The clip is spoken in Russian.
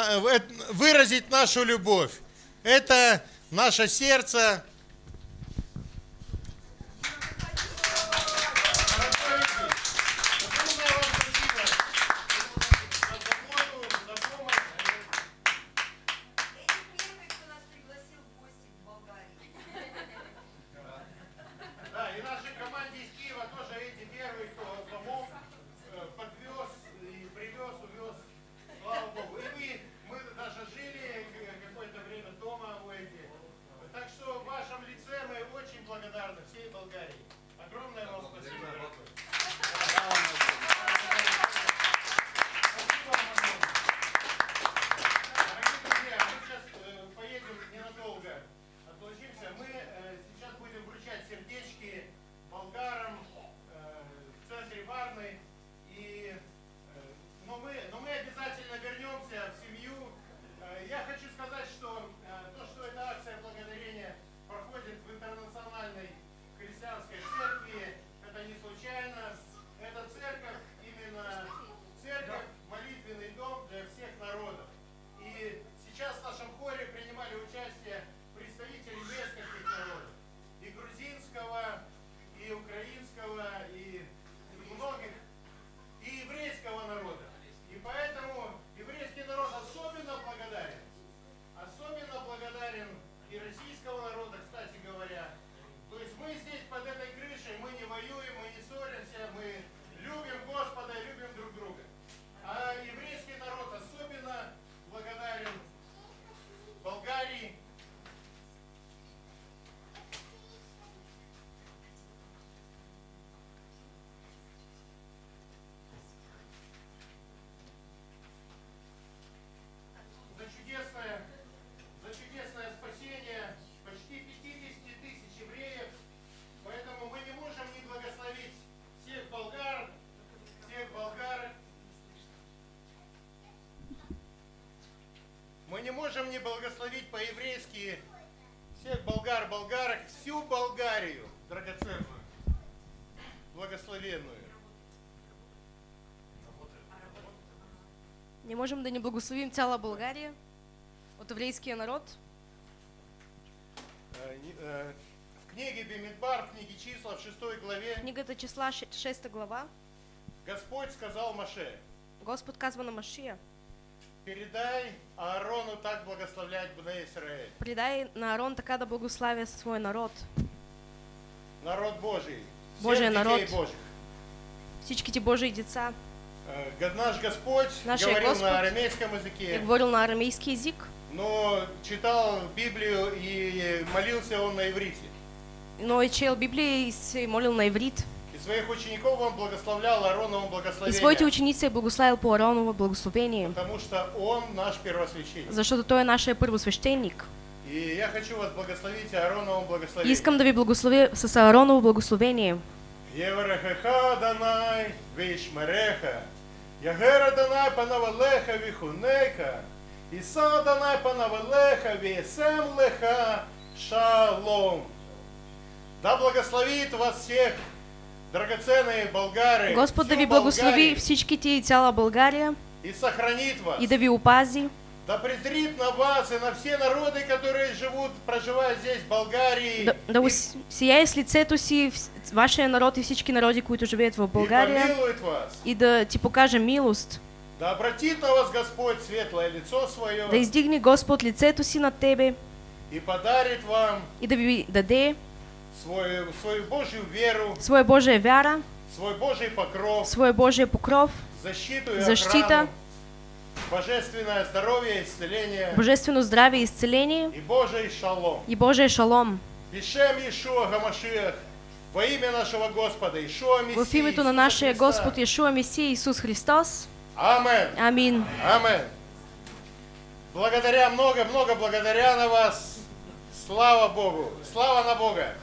э, выразить нашу любовь. Это наше сердце. Мы не можем не благословить по-еврейски всех болгар, болгарок, всю Болгарию, драгоценную, благословенную. Не можем да не благословим цяла България, от еврейския народ. Э, э, В книге Бемидбар, в книге числа, в 6 главе, Книгата числа, 6 глава, Господь сказал Маше, Господ казва на Машия, передай Аарону так благословлять Бне Израиль, предай на Арон така да благославя свой народ, народ Божий, Божий народ. Божьих. всичките Божии деца. Э, Наш Господь Нашия говорил Господ на арамейском Я языке, говорил на арамейский язык, но читал Библию и молился он на иврите. но и чел Библия и молил на иврит. И своих учеников он благословлял Аароновым И благословением, своите ученици благославил по Ароново благословение, потому что он наш первосвященник. защото той е нашия първосвещеник. И я хочу вас благословить Аароновым И благословением. искам да ви благословя с Аароново благословение. Єврехеха Данай вишмереха, Ягера Данай панавалеха вихунека, Іса Данай панавалеха весем леха шалом. Да благословит вас всех, Господ да ви благослови всичките и цяла България и и да ви опази. Да презрит на вас и на все народы, которые живут, проживают здесь, в Болгарии. Да, да и- ус- сияе с лицето си вашия народ и всички народи, които живеят в и България помилует вас. и да ти покаже милост. Да обратит на вас Господь светлое лицо свое Да издигне Господ лицето си над тебе и подарит вам и да ви даде свою, свою Божью веру, своя Божия вяра, свой Божий покров, своя Божия покров, защиту и защита, охрану, божественное здоровье, исцеление божествено здравие и исцеление и Божий шалом. и Божия шалом. Бишем Ишуа Гамашиах, во имя нашего Господа Ишуа Мессии В името на Иисуса нашия Христа. Господ Иешуа Месия Иисус Христос. Амен. Амин. Амен. Благодаря, много-много благодаря на вас. Слава Богу. Слава на Бога.